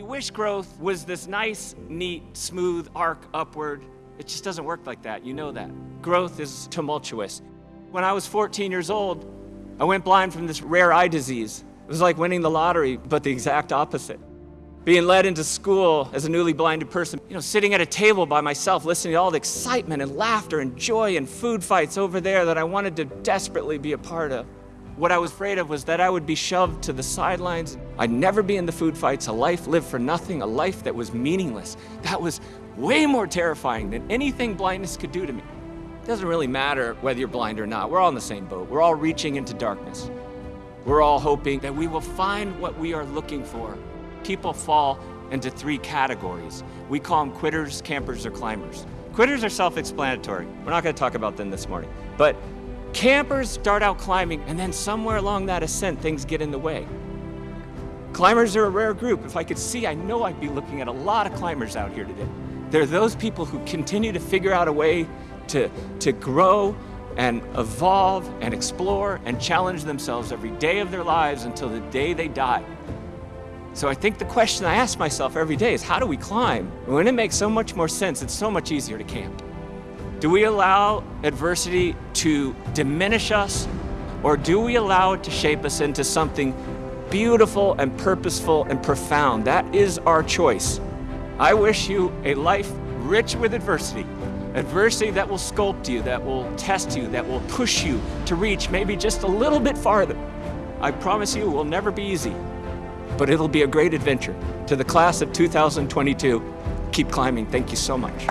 We wish growth was this nice, neat, smooth arc upward. It just doesn't work like that. You know that. Growth is tumultuous. When I was 14 years old, I went blind from this rare eye disease. It was like winning the lottery, but the exact opposite. Being led into school as a newly blinded person, you know, sitting at a table by myself, listening to all the excitement and laughter and joy and food fights over there that I wanted to desperately be a part of. What I was afraid of was that I would be shoved to the sidelines. I'd never be in the food fights, a life lived for nothing, a life that was meaningless. That was way more terrifying than anything blindness could do to me. It doesn't really matter whether you're blind or not. We're all in the same boat. We're all reaching into darkness. We're all hoping that we will find what we are looking for. People fall into three categories. We call them quitters, campers, or climbers. Quitters are self-explanatory. We're not going to talk about them this morning. But campers start out climbing, and then somewhere along that ascent, things get in the way. Climbers are a rare group. If I could see, I know I'd be looking at a lot of climbers out here today. They're those people who continue to figure out a way to, to grow and evolve and explore and challenge themselves every day of their lives until the day they die. So I think the question I ask myself every day is how do we climb? When it makes so much more sense, it's so much easier to camp. Do we allow adversity to diminish us or do we allow it to shape us into something beautiful and purposeful and profound? That is our choice. I wish you a life rich with adversity. Adversity that will sculpt you, that will test you, that will push you to reach maybe just a little bit farther. I promise you it will never be easy, but it'll be a great adventure. To the class of 2022, keep climbing. Thank you so much.